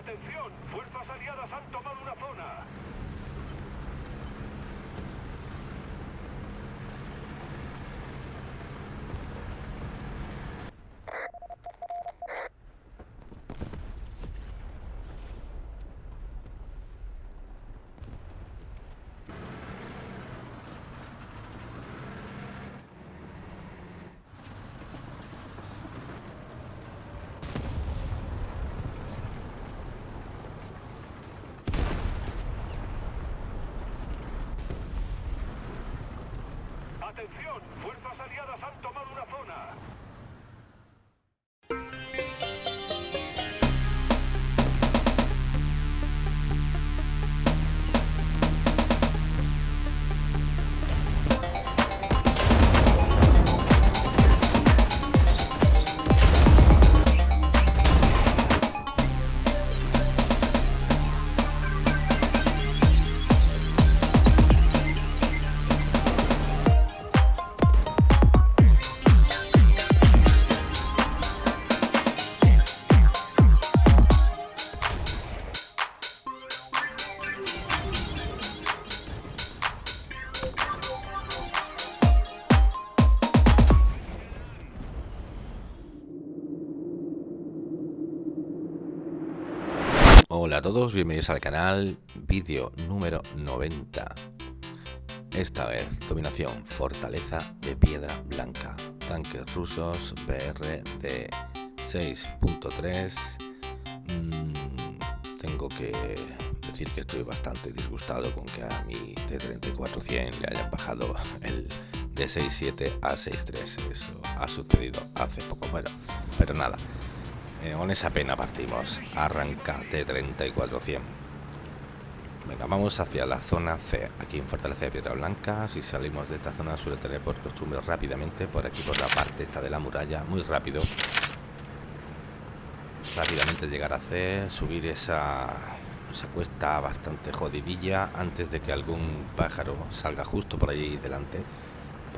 Atención, fuerzas aliadas han tomado una zona. Atención, Hola a todos, bienvenidos al canal, vídeo número 90. Esta vez, dominación, fortaleza de piedra blanca, tanques rusos, BR de 6.3. Mm, tengo que decir que estoy bastante disgustado con que a mi T-34-100 le hayan bajado el de 6.7 a 6.3. Eso ha sucedido hace poco, bueno, pero nada. Eh, con esa pena partimos. Arranca T-34-100. Venga, vamos hacia la zona C. Aquí en Fortaleza de Piedra Blanca. Si salimos de esta zona suele tener por costumbre rápidamente por aquí por la parte esta de la muralla. Muy rápido. Rápidamente llegar a C. Subir esa, esa cuesta bastante jodidilla antes de que algún pájaro salga justo por allí delante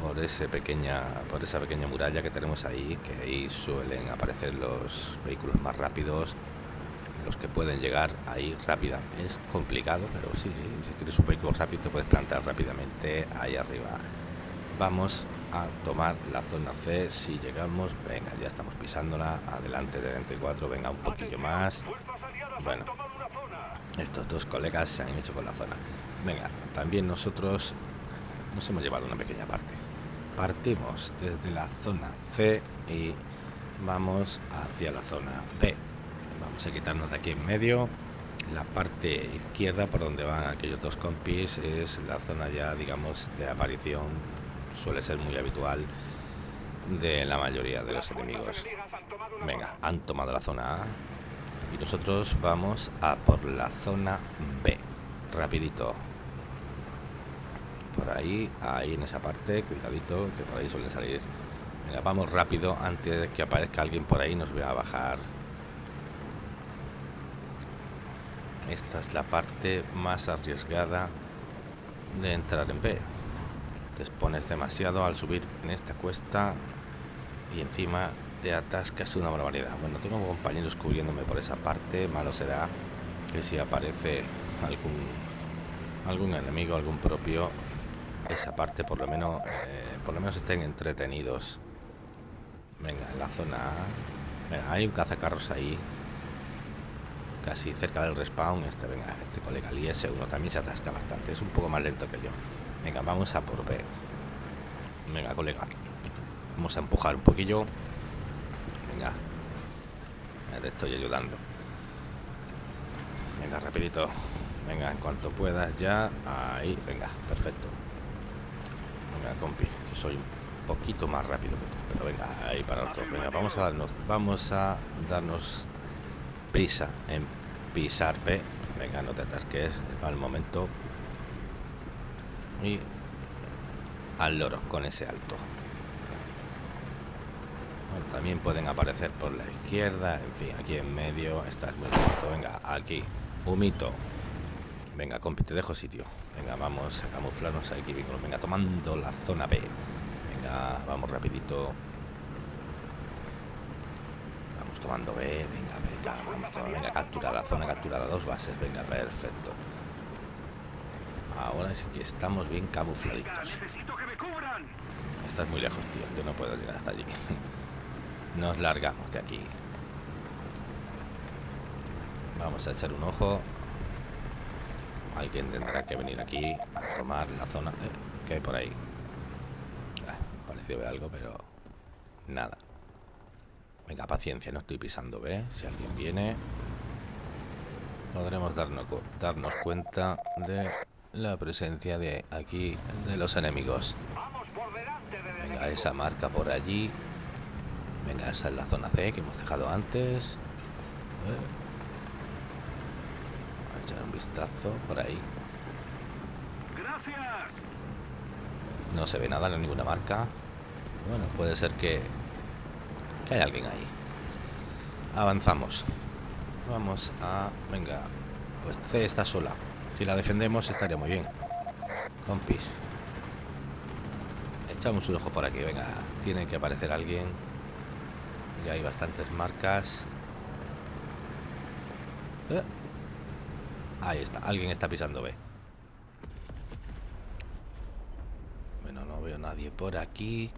por ese pequeña por esa pequeña muralla que tenemos ahí que ahí suelen aparecer los vehículos más rápidos los que pueden llegar ahí rápida. Es complicado pero sí, sí si tienes un vehículo rápido te puedes plantar rápidamente ahí arriba. Vamos a tomar la zona C si llegamos venga ya estamos pisándola adelante de 24 venga un poquillo más. Bueno estos dos colegas se han hecho con la zona. Venga también nosotros nos hemos llevado una pequeña parte. Partimos desde la zona C y vamos hacia la zona B. Vamos a quitarnos de aquí en medio. La parte izquierda por donde van aquellos dos compis es la zona ya digamos de aparición. Suele ser muy habitual de la mayoría de los enemigos. Venga, han tomado la zona A y nosotros vamos a por la zona B. Rapidito, ahí, ahí en esa parte, cuidadito, que por ahí suelen salir. Vamos rápido antes de que aparezca alguien por ahí nos vea a bajar. Esta es la parte más arriesgada de entrar en B. Te expones demasiado al subir en esta cuesta y encima te atascas una barbaridad. Bueno, tengo compañeros cubriéndome por esa parte. Malo será que si aparece algún algún enemigo, algún propio, esa parte por lo menos eh, por lo menos estén entretenidos. Venga en la zona venga, hay un cazacarros ahí casi cerca del respawn este venga este colega el IS-1 también se atasca bastante es un poco más lento que yo. Venga vamos a por B. Venga colega vamos a empujar un poquillo. Venga te estoy ayudando. Venga rapidito. Venga en cuanto puedas ya ahí venga perfecto Venga, compi, soy un poquito más rápido que tú. Pero venga, ahí para otro. Venga, vamos a darnos, vamos a darnos prisa en pisar P. Venga, no te atasques al momento. Y al loro con ese alto. Bueno, también pueden aparecer por la izquierda, en fin, aquí en medio está muy bonito. Venga, aquí, humito. Venga, compi, te dejo sitio. Venga, vamos a camuflarnos aquí. Venga, tomando la zona B. Venga, vamos rapidito. Vamos tomando B, venga, venga, vamos tomando, venga, capturada, zona capturada, dos bases, venga, perfecto. Ahora sí que estamos bien camufladitos. Estás muy lejos, tío, yo no puedo llegar hasta allí. Nos largamos de aquí. Vamos a echar un ojo. Alguien tendrá que venir aquí a tomar la zona eh, que hay por ahí. Ah, pareció ver algo, pero nada. Venga, paciencia, no estoy pisando B. Si alguien viene, podremos darnos, darnos cuenta de la presencia de aquí de los enemigos. Venga, esa marca por allí. Venga, esa es la zona C que hemos dejado antes. Eh. Echar un vistazo por ahí. Gracias. No se ve nada, no hay ninguna marca. Bueno, puede ser que, que hay alguien ahí. Avanzamos. Vamos a... Venga. Pues C está sola. Si la defendemos estaría muy bien. Compis. Echamos un ojo por aquí, venga. Tiene que aparecer alguien. Ya hay bastantes marcas. Eh. Ahí está, alguien está pisando B. Bueno, no veo nadie por aquí.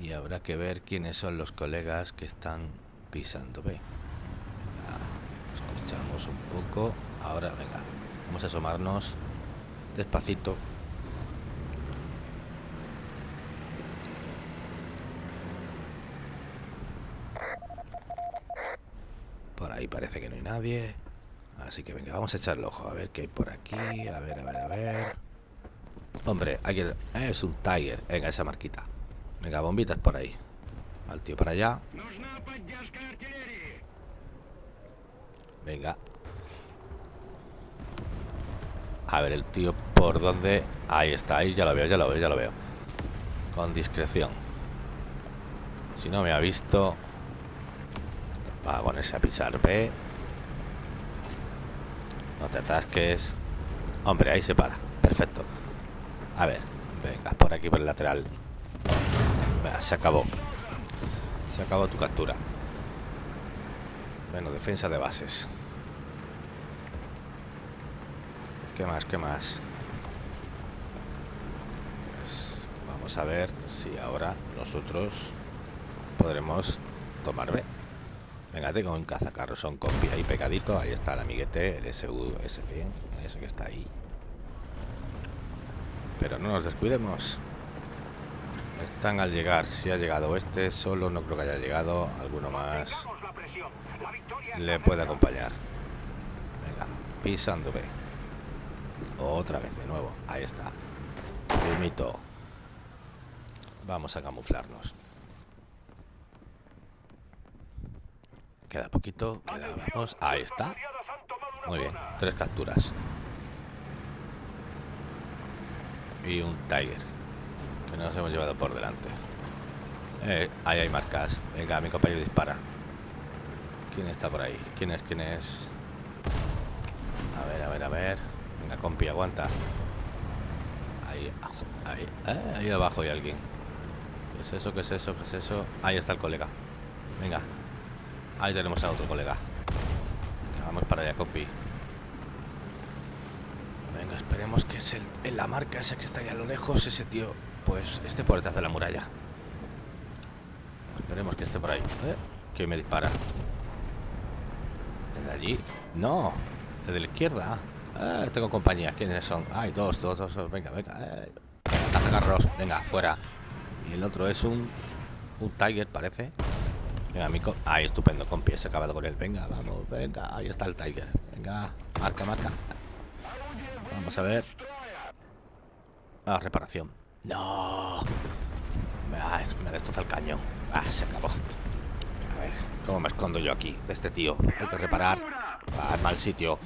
Y habrá que ver quiénes son los colegas que están pisando B. Venga, escuchamos un poco. Ahora, venga, vamos a asomarnos despacito. Por ahí parece que no hay nadie. Así que venga, vamos a echarle ojo. A ver qué hay por aquí. A ver, a ver, a ver. Hombre, aquí eh, es un Tiger. Venga, esa marquita. Venga, bombitas por ahí. Al tío para allá. Venga. A ver el tío por dónde... Ahí está, ahí ya lo veo, ya lo veo, ya lo veo. Con discreción. Si no me ha visto... Va a ponerse a pisar, ve. No te atasques. Hombre, ahí se para. Perfecto. A ver, venga, por aquí por el lateral. Venga, se acabó. Se acabó tu captura. Bueno, defensa de bases. ¿Qué más? ¿Qué más? Pues vamos a ver si ahora nosotros podremos tomar B. Venga, tengo un cazacarros, son compi ahí pegadito. Ahí está el amiguete, el SU S100, ese que está ahí. Pero no nos descuidemos. Están al llegar. Si ha llegado este, solo no creo que haya llegado. Alguno más le puede acompañar. Venga, pisando B. Otra vez de nuevo. Ahí está. Humito. Vamos a camuflarnos. Queda poquito. Queda, vamos. Ahí está. Muy bien. Tres capturas. Y un Tiger. Que nos hemos llevado por delante. Eh, ahí hay marcas. Venga, mi compañero dispara. ¿Quién está por ahí? ¿Quién es? ¿Quién es? A ver, a ver, a ver. Venga, compi, aguanta. Ahí, ahí, eh, ahí abajo hay alguien. ¿Qué es eso? ¿Qué es eso? ¿Qué es eso? Ahí está el colega. Venga. Ahí tenemos a otro colega. Vamos para allá, compi. Venga, esperemos que es el, en la marca esa que está ahí a lo lejos, ese tío, pues esté por detrás de la muralla. Esperemos que esté por ahí. ¿Eh? Que me dispara. ¿El de allí? No, el de la izquierda. Ah, tengo compañía. ¿Quiénes son? Ay, dos, dos, dos. Venga, venga. Eh. Cazacarros. Venga, fuera. Y el otro es un, un Tiger, parece. Venga, mi Ahí, estupendo, compi. Se ha acabado con él. Venga, vamos, venga. Ahí está el Tiger. Venga, marca, marca. Vamos a ver. Ah, reparación. No. Ah, me destroza el cañón. Ah, se acabó. A ver, ¿cómo me escondo yo aquí? De este tío. Hay que reparar. Ah, mal sitio.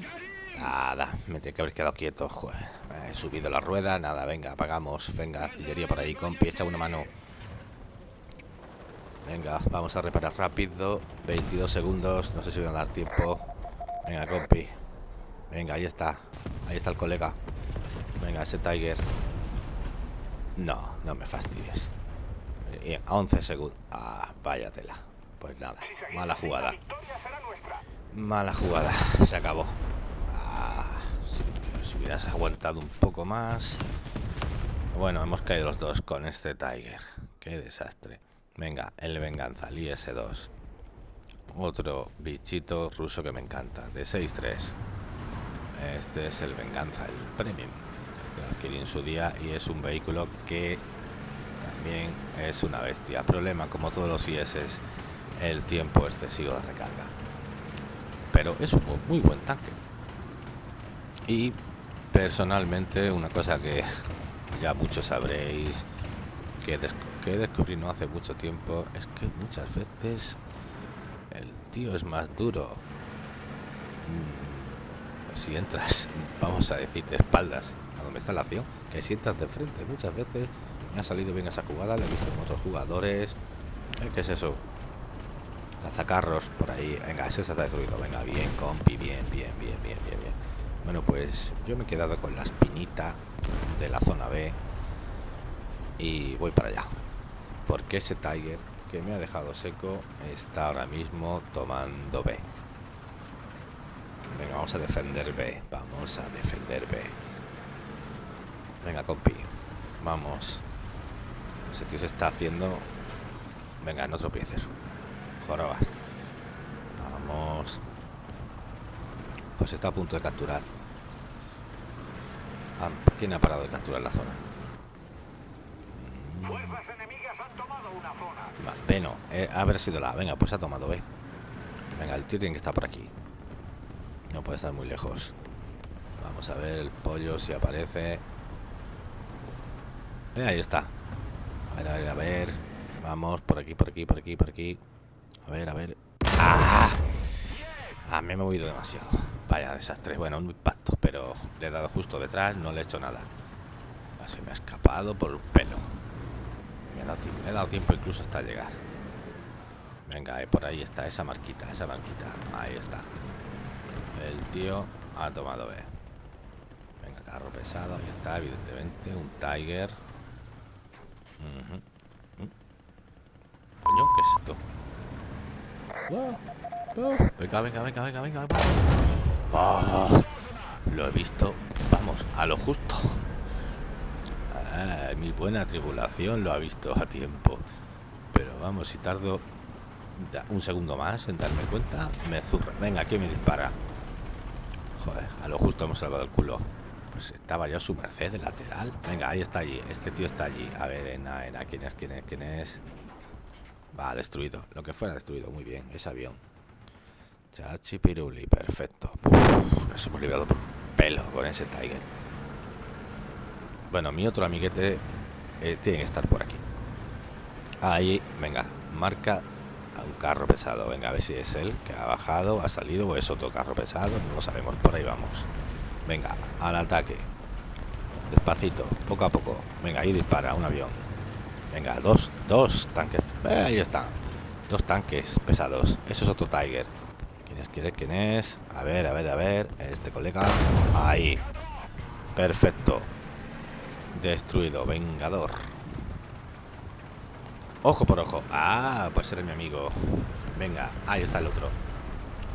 Nada, me tiene que haber quedado quieto. Joder, he subido la rueda. Nada, venga, apagamos. Venga, artillería por ahí, compi. Echa una mano. Venga, vamos a reparar rápido. 22 segundos. No sé si voy a dar tiempo. Venga, compi. Venga, ahí está. Ahí está el colega. Venga, ese Tiger. No, no me fastidies. Y a 11 segundos. Ah, vaya tela. Pues nada, mala jugada. Mala jugada, se acabó. Ah, si, hubieras aguantado un poco más. Bueno, hemos caído los dos con este Tiger. Qué desastre. Venga, el Venganza, el IS-2. Otro bichito ruso que me encanta, de 6-3. Este es el Venganza, el Premium. Este lo adquirí en su día y es un vehículo que también es una bestia. Problema, como todos los IS, es el tiempo excesivo de recarga. Pero es un muy buen tanque. Y personalmente, una cosa que ya muchos sabréis que, que descubrí no hace mucho tiempo es que muchas veces el tío es más duro. Mm, si entras, vamos a decir, de espaldas a donde está la acción, que si entras de frente. Muchas veces me ha salido bien esa jugada, le he visto en otros jugadores. Eh, ¿Qué es eso? Lanzacarros por ahí. Venga, ese está destruido. Venga, bien, compi, bien, bien, bien, bien, bien, bien. Bueno, pues yo me he quedado con la espinita de la zona B y voy para allá. Porque ese Tiger que me ha dejado seco está ahora mismo tomando B. Venga, vamos a defender B. Vamos a defender B. Venga, compi. Vamos. Ese tío se está haciendo... Venga, no tropieces. Jorobas. Vamos. Pues está a punto de capturar. Ah, ¿Quién ha parado de capturar la zona? Fuerzas enemigas han tomado una zona. B no, eh, haber sido la Venga, pues ha tomado B. Venga, el tío tiene que estar por aquí. No puede estar muy lejos. Vamos a ver el pollo si aparece. Eh, ahí está. A ver, a ver, a ver. Vamos, por aquí, por aquí, por aquí, por aquí. A ver, a ver. ¡Ah! Ah, me he movido demasiado. Vaya desastre. Bueno, un impacto, pero le he dado justo detrás, no le he hecho nada. Ah, se me ha escapado por un pelo. Me he me he dado tiempo incluso hasta llegar. Venga, eh, por ahí está esa marquita, esa marquita. Ahí está. El tío ha tomado B. Venga, carro pesado, ahí está, evidentemente. Un Tiger. Coño, ¿qué es esto? Venga, venga, venga, venga, venga. Oh, lo he visto, vamos, a lo justo. Ah, mi buena tribulación lo ha visto a tiempo. Pero vamos, si tardo un segundo más en darme cuenta, me zurra. Venga, ¿quién me dispara? Joder, a lo justo hemos salvado el culo. Pues estaba yo a su merced de lateral. Venga, ahí está allí. Este tío está allí. A ver, en en ¿quién es? ¿Quién es? ¿Quién es? Va, destruido. Lo que fuera destruido. Muy bien, ese avión. Chachi Piruli, perfecto. nos hemos librado por pelo con ese Tiger. Bueno, mi otro amiguete eh, tiene que estar por aquí. Ahí, venga, marca a un carro pesado. Venga, a ver si es él que ha bajado, ha salido o es otro carro pesado. No lo sabemos, por ahí vamos. Venga, al ataque. Despacito, poco a poco. Venga, ahí dispara un avión. Venga, dos, dos tanques. Eh, ahí está. Dos tanques pesados. Eso es otro Tiger. ¿Quién es? ¿Quién es? ¿Quién es? A ver, a ver, a ver. Este colega. Ahí. Perfecto. Destruido. Vengador. Ojo por ojo. Ah, pues ser mi amigo. Venga, ahí está el otro.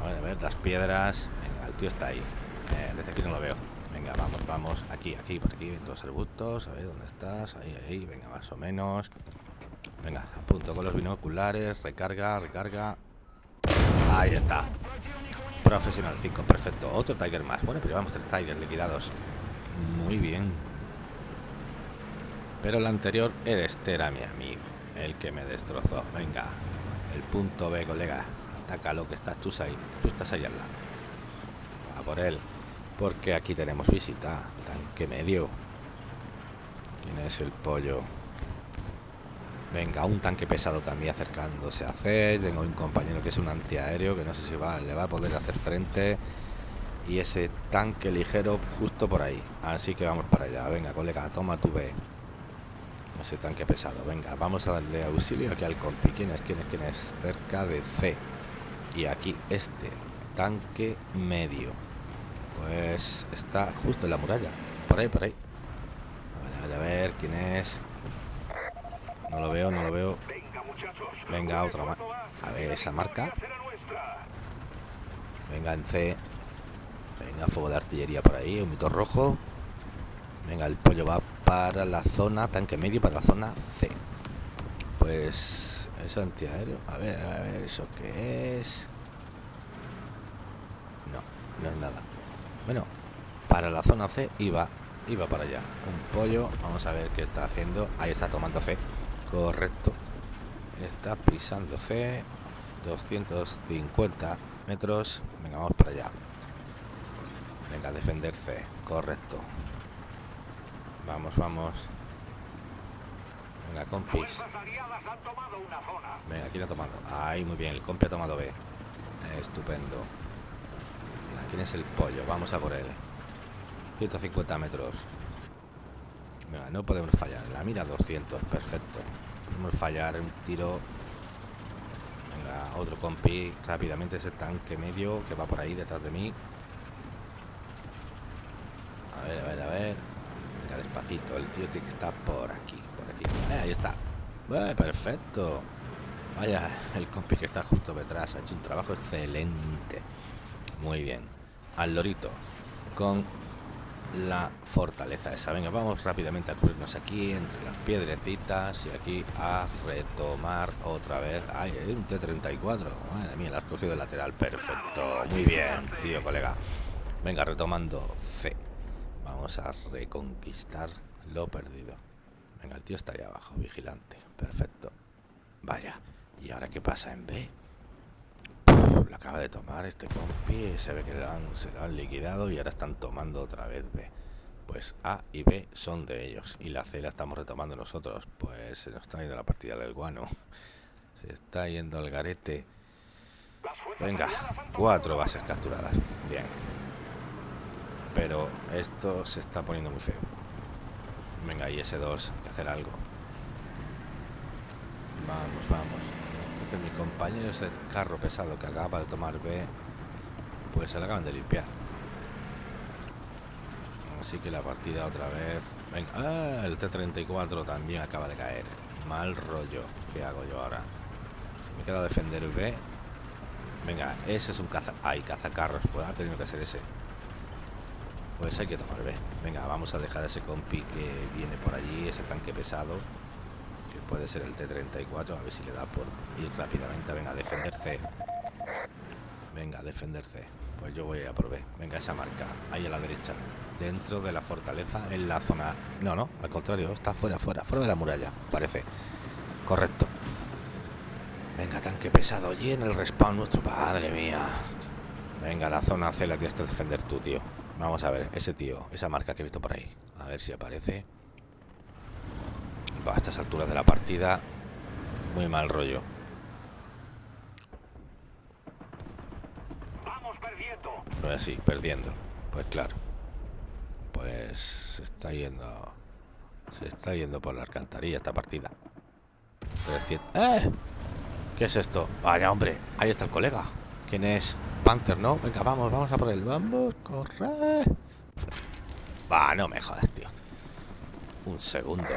A ver, a ver, las piedras. Venga, el tío está ahí. Eh, desde aquí no lo veo. Venga, vamos, vamos. Aquí, aquí, por aquí, en todos los arbustos. A ver dónde estás. Ahí, ahí. Venga, más o menos. Venga, apunto con los binoculares. Recarga, recarga. Ahí está. Profesional 5, perfecto. Otro Tiger más. Bueno, pero llevamos tres Tigers liquidados. Muy bien. Pero el anterior, este era mi amigo. El que me destrozó. Venga. El punto B, colega. Atácalo que estás tú ahí. Tú estás ahí al lado. A por él. Porque aquí tenemos visita. Tanque medio. ¿Quién es el pollo? Venga, un tanque pesado también acercándose a C. Tengo un compañero que es un antiaéreo que no sé si va, le va a poder hacer frente. Y ese tanque ligero justo por ahí. Así que vamos para allá. Venga, colega, toma tu B. Ese tanque pesado. Venga, vamos a darle auxilio aquí al compi. ¿Quién es? ¿Quién es? ¿Quién es? Cerca de C. Y aquí este tanque medio. Pues está justo en la muralla. Por ahí, por ahí. A ver, a ver, quién es. No lo veo, no lo veo. Venga, otra más. A esa marca. Venga, en C. Venga, fuego de artillería por ahí, un mito rojo. Venga, el pollo va para la zona, tanque medio para la zona C. Pues eso antiaéreo. A ver, a ver, ¿eso qué es? No, no es nada. Bueno, para la zona C iba, iba para allá. Un pollo, vamos a ver qué está haciendo. Ahí está tomando C. Correcto. Está pisando C. 250 metros. Venga, vamos para allá. Venga, defender C. Correcto. Vamos, vamos. Venga, compis. Venga, aquí lo ha tomado. Ahí, muy bien. El compi ha tomado B. Estupendo. ¿Quién es el pollo? Vamos a por él. 150 metros. Venga, no podemos fallar. La mira 200. Perfecto. Podemos fallar un tiro. Venga, otro compi. Rápidamente ese tanque medio que va por ahí detrás de mí. A ver, a ver, a ver. El tío tiene que estar por aquí. Por aquí. Eh, ahí está. Perfecto. Vaya, el compi que está justo detrás. Ha hecho un trabajo excelente. Muy bien. Al lorito. Con la fortaleza esa. Venga, vamos rápidamente a cubrirnos aquí entre las piedrecitas y aquí a retomar otra vez. Ay, un T-34. Madre mía, la has cogido de lateral. Perfecto. Muy bien, tío, colega. Venga, retomando C. A reconquistar lo perdido. Venga, el tío está ahí abajo, vigilante. Perfecto. Vaya. ¿Y ahora qué pasa en B? la acaba de tomar este compi. Se ve que se lo han liquidado y ahora están tomando otra vez B. Pues A y B son de ellos. Y la C la estamos retomando nosotros. Pues se nos está yendo la partida del guano. Se está yendo el garete. Venga, cuatro bases capturadas. Bien. Pero esto se está poniendo muy feo. Venga, y ese 2 hay que hacer algo. Vamos, vamos mi compañero ese carro pesado que acaba de tomar B, pues se lo acaban de limpiar. Así que la partida otra vez. Venga, ah, el T-34 también acaba de caer. Mal rollo. ¿Qué hago yo ahora? Me queda defender el B. Venga, ese es un caza... Ay, cazacarros. Pues ha tenido que ser ese. Pues hay que tomar B. Venga, vamos a dejar ese compi que viene por allí, ese tanque pesado puede ser el T-34, a ver si le da por ir rápidamente. Venga, a defender C. Venga, a defender C. Pues yo voy a por B. Venga, esa marca, ahí a la derecha. Dentro de la fortaleza, en la zona... No, no, al contrario, está fuera, fuera, fuera de la muralla, parece. Correcto. Venga, tanque pesado. allí en el respawn nuestro... Madre mía. Venga, la zona C la tienes que defender tú, tío. Vamos a ver, ese tío, esa marca que he visto por ahí. A ver si aparece a estas alturas de la partida, muy mal rollo. Vamos perdiendo. Pues sí, perdiendo. Pues claro. Pues se está yendo. Se está yendo por la alcantarilla esta partida. ¡Eh! ¿Qué es esto? Vaya, hombre. Ahí está el colega. ¿Quién es? Panther, ¿no? Venga, vamos, vamos a por él. Vamos, corre. Va, no me jodas, tío. Un segundo.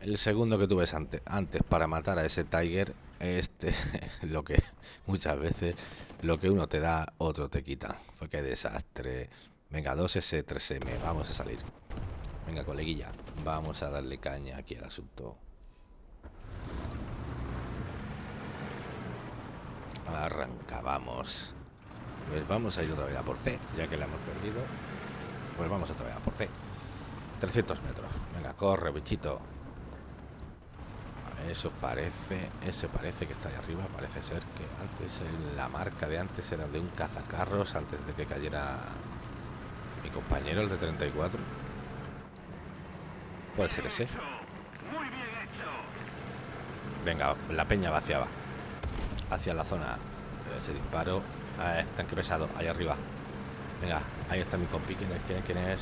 El segundo que tuve antes, antes para matar a ese Tiger, este, lo que muchas veces lo que uno te da, otro te quita. Fue que desastre. Venga, 2S, 3M, vamos a salir. Venga, coleguilla, vamos a darle caña aquí al asunto. Arranca, vamos. Pues vamos a ir otra vez a por C, ya que la hemos perdido. Pues vamos otra vez a por C. 300 metros. Venga, corre, bichito. Eso parece, ese parece que está ahí arriba. Parece ser que antes la marca de antes era de un cazacarros antes de que cayera mi compañero, el de 34. Puede ser ese. Venga, la peña vaciaba hacia la zona. Ese disparo. Ah, tanque pesado, ahí arriba. Venga, ahí está mi compi. ¿Quién es? ¿Quién es?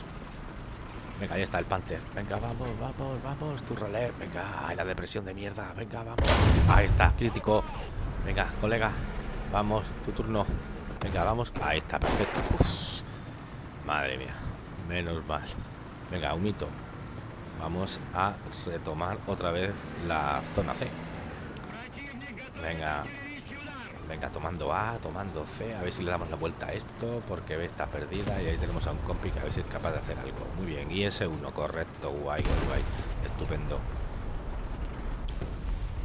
Venga, ahí está el Panther. Venga, vamos, vamos, vamos. Tu rolé. Venga, la depresión de mierda. Venga, vamos. Ahí está, crítico. Venga, colega. Vamos, tu turno. Venga, vamos. Ahí está, perfecto. Madre mía. Menos mal. Venga, un mito. Vamos a retomar otra vez la zona C. Venga. Venga, tomando A, tomando C. A ver si le damos la vuelta a esto. Porque B está perdida. Y ahí tenemos a un compi que a ver si es capaz de hacer algo. Muy bien. Y ese uno, correcto. Guay, guay, guay. Estupendo.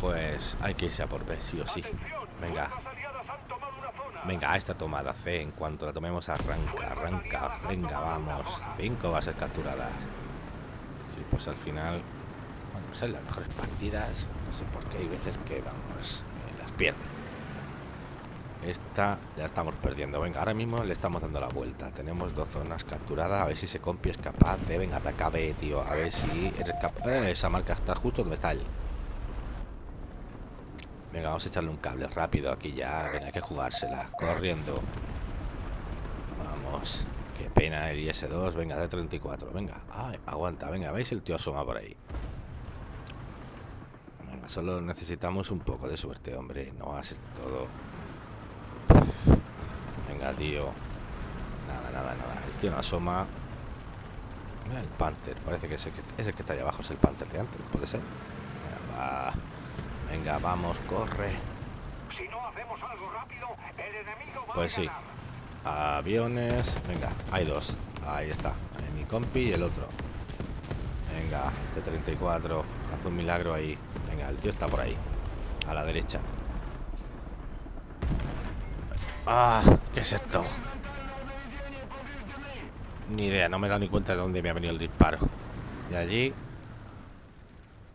Pues hay que irse a por B, sí o sí. Venga. Venga, a esta tomada C. En cuanto la tomemos, arranca, arranca. Venga, vamos. Cinco bases capturadas. Sí, pues al final, cuando son las mejores partidas, no sé por qué hay veces que, vamos, eh, las pierden. Esta ya estamos perdiendo. Venga, ahora mismo le estamos dando la vuelta. Tenemos dos zonas capturadas. A ver si ese compi es capaz de... Venga, ataca B, tío. A ver si eres capaz... Eh, esa marca está justo donde está él. Venga, vamos a echarle un cable rápido aquí ya. Venga, hay que jugársela. Corriendo. Vamos. Qué pena el IS-2. Venga, de 34. Venga. Ay, aguanta. Venga, ¿veis? El tío asoma por ahí. Venga, solo necesitamos un poco de suerte, hombre. No va a ser todo... Venga, tío. Nada, nada, nada. El tío no asoma. el Panther. Parece que ese, que ese que está ahí abajo es el Panther de antes. ¿Puede ser? Venga, va. Venga, vamos, corre. Si no hacemos algo rápido, el enemigo va Pues sí. Aviones. Venga, hay dos. Ahí está. Hay mi compi y el otro. Venga, T-34. Haz un milagro ahí. Venga, el tío está por ahí. A la derecha. Ah, ¿qué es esto? Ni idea, no me he dado ni cuenta de dónde me ha venido el disparo. Y allí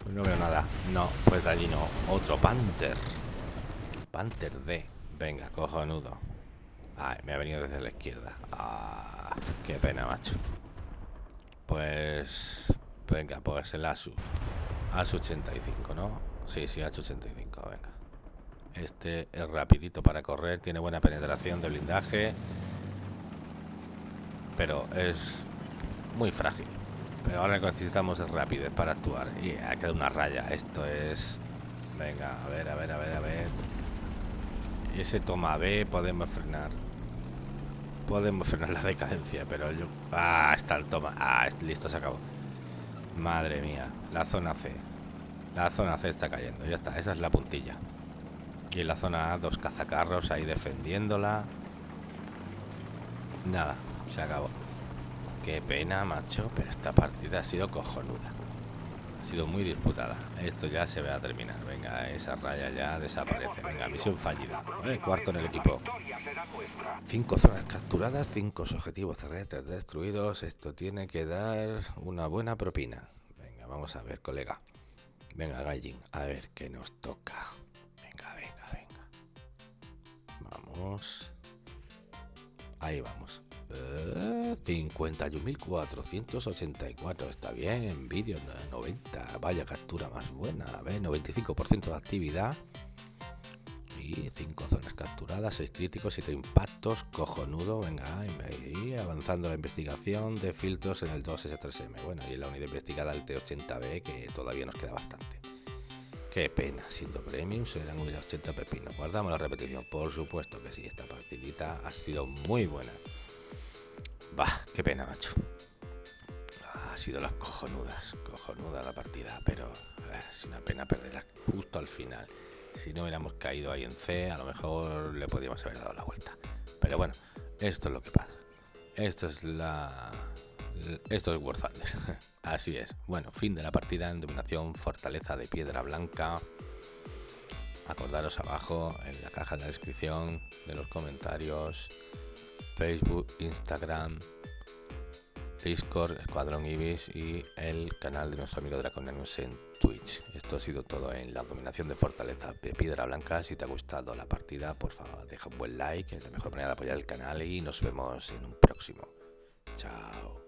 pues no veo nada. No, pues de allí no. Otro Panther. Panther D. Venga, cojonudo. Ay, me ha venido desde la izquierda. Ah, qué pena, macho. Pues... Venga, pues el ASU. ASU 85, ¿no? Sí, sí, ASU 85, venga. Este es rapidito para correr, tiene buena penetración de blindaje. Pero es muy frágil. Pero ahora necesitamos rapidez para actuar. Y ha quedado una raya. Esto es... Venga, a ver, a ver, a ver, a ver. Y ese toma B podemos frenar. Podemos frenar la decadencia, pero yo... Ah, está el toma. Ah, listo, se acabó. Madre mía. La zona C. La zona C está cayendo. Ya está, esa es la puntilla. Y en la zona A, dos cazacarros ahí defendiéndola. Nada, se acabó. Qué pena, macho, pero esta partida ha sido cojonuda. Ha sido muy disputada. Esto ya se va a terminar. Venga, esa raya ya desaparece. Venga, misión fallida. Eh, cuarto en el equipo. Cinco zonas capturadas, cinco objetivos terrestres destruidos. Esto tiene que dar una buena propina. Venga, vamos a ver, colega. Venga, Gallin, a ver qué nos toca. Vamos. Ahí vamos. 51.484 está bien en vídeo 90 vaya captura más buena. A ver 95% de actividad. Y 5 zonas capturadas 6 críticos 7 impactos. Cojonudo venga y avanzando la investigación de filtros en el 2S3M bueno y la unidad investigada el T80B que todavía nos queda bastante Qué pena, siendo premium serán 80 pepinos. Guardamos la repetición, por supuesto que sí, esta partidita ha sido muy buena. Bah, qué pena, macho. ha sido las cojonudas, cojonuda la partida, pero eh, es una pena perderla justo al final. Si no hubiéramos caído ahí en C, a lo mejor le podríamos haber dado la vuelta. Pero bueno, esto es lo que pasa. Esto es la... Esto es War Thunder. Así es. Bueno, fin de la partida en dominación, fortaleza de piedra blanca. Acordaros abajo en la caja de la descripción de los comentarios Facebook, Instagram, Discord, Escuadrón Ibis y el canal de nuestro amigo Draconianus en Twitch. Esto ha sido todo en la dominación de Fortaleza de Piedra Blanca. Si te ha gustado la partida, por favor, deja un buen like, es la mejor manera de apoyar el canal y nos vemos en un próximo. Chao.